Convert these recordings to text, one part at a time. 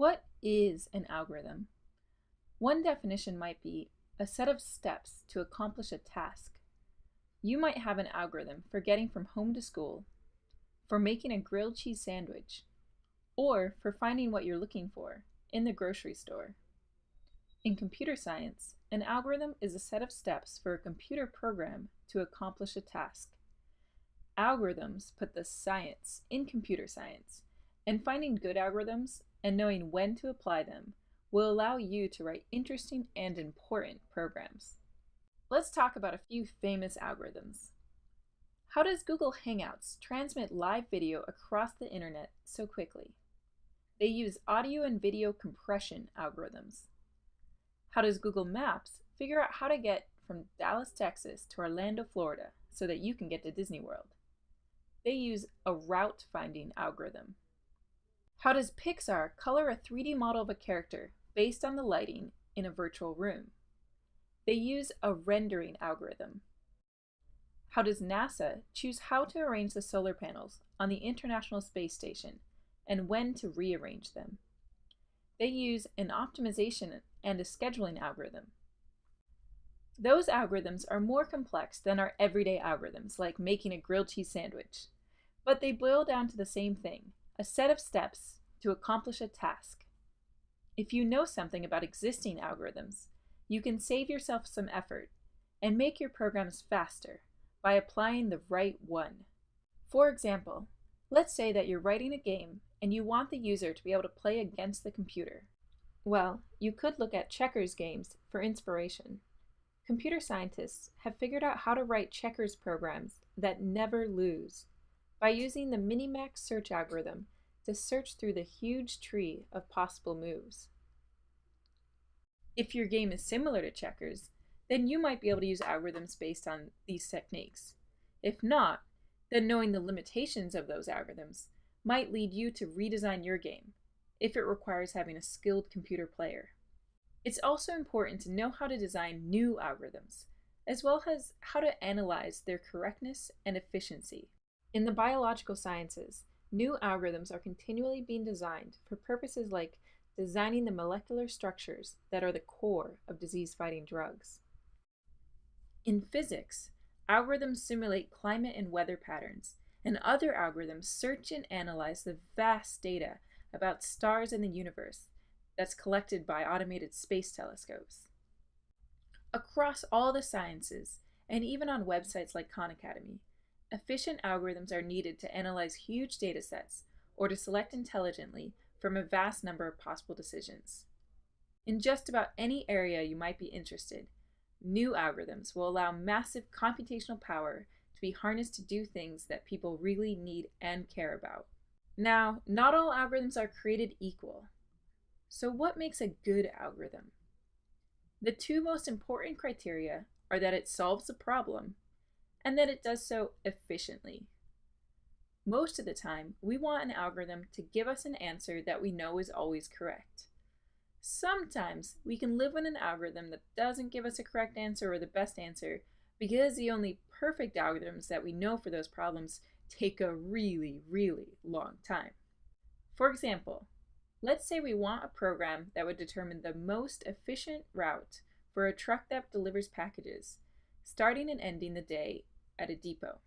What is an algorithm? One definition might be a set of steps to accomplish a task. You might have an algorithm for getting from home to school, for making a grilled cheese sandwich, or for finding what you're looking for in the grocery store. In computer science, an algorithm is a set of steps for a computer program to accomplish a task. Algorithms put the science in computer science, and finding good algorithms and knowing when to apply them will allow you to write interesting and important programs. Let's talk about a few famous algorithms. How does Google Hangouts transmit live video across the internet so quickly? They use audio and video compression algorithms. How does Google Maps figure out how to get from Dallas, Texas to Orlando, Florida so that you can get to Disney World? They use a route finding algorithm. How does Pixar color a 3D model of a character based on the lighting in a virtual room? They use a rendering algorithm. How does NASA choose how to arrange the solar panels on the International Space Station and when to rearrange them? They use an optimization and a scheduling algorithm. Those algorithms are more complex than our everyday algorithms, like making a grilled cheese sandwich, but they boil down to the same thing a set of steps to accomplish a task. If you know something about existing algorithms, you can save yourself some effort and make your programs faster by applying the right one. For example, let's say that you're writing a game and you want the user to be able to play against the computer. Well, you could look at checkers games for inspiration. Computer scientists have figured out how to write checkers programs that never lose by using the Minimax search algorithm to search through the huge tree of possible moves. If your game is similar to checkers, then you might be able to use algorithms based on these techniques. If not, then knowing the limitations of those algorithms might lead you to redesign your game if it requires having a skilled computer player. It's also important to know how to design new algorithms, as well as how to analyze their correctness and efficiency. In the biological sciences, new algorithms are continually being designed for purposes like designing the molecular structures that are the core of disease fighting drugs. In physics, algorithms simulate climate and weather patterns, and other algorithms search and analyze the vast data about stars in the universe that's collected by automated space telescopes. Across all the sciences, and even on websites like Khan Academy, Efficient algorithms are needed to analyze huge data sets or to select intelligently from a vast number of possible decisions. In just about any area you might be interested, new algorithms will allow massive computational power to be harnessed to do things that people really need and care about. Now, not all algorithms are created equal. So what makes a good algorithm? The two most important criteria are that it solves a problem and that it does so efficiently. Most of the time, we want an algorithm to give us an answer that we know is always correct. Sometimes we can live with an algorithm that doesn't give us a correct answer or the best answer because the only perfect algorithms that we know for those problems take a really, really long time. For example, let's say we want a program that would determine the most efficient route for a truck that delivers packages, starting and ending the day at a depot.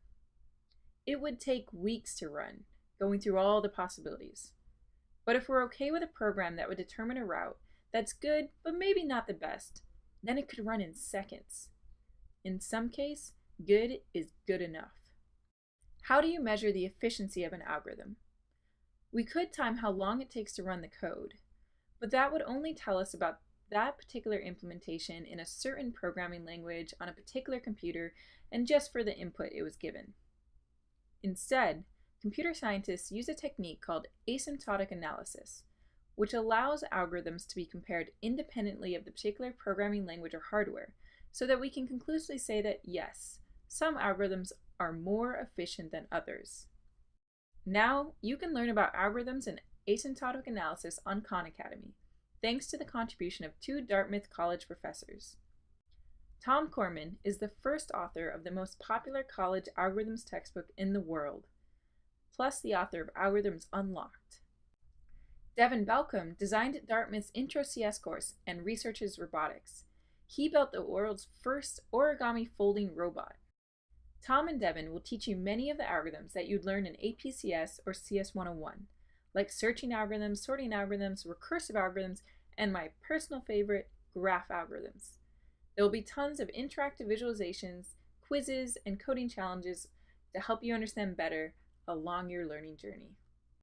It would take weeks to run, going through all the possibilities. But if we're okay with a program that would determine a route that's good, but maybe not the best, then it could run in seconds. In some case, good is good enough. How do you measure the efficiency of an algorithm? We could time how long it takes to run the code, but that would only tell us about that particular implementation in a certain programming language on a particular computer and just for the input it was given. Instead, computer scientists use a technique called asymptotic analysis, which allows algorithms to be compared independently of the particular programming language or hardware, so that we can conclusively say that yes, some algorithms are more efficient than others. Now, you can learn about algorithms and asymptotic analysis on Khan Academy, thanks to the contribution of two Dartmouth College professors. Tom Cormen is the first author of the most popular college algorithms textbook in the world, plus the author of Algorithms Unlocked. Devin Balkcom designed Dartmouth's Intro CS course and researches robotics. He built the world's first origami folding robot. Tom and Devin will teach you many of the algorithms that you'd learn in APCS or CS 101, like searching algorithms, sorting algorithms, recursive algorithms, and my personal favorite, graph algorithms. There will be tons of interactive visualizations, quizzes, and coding challenges to help you understand better along your learning journey.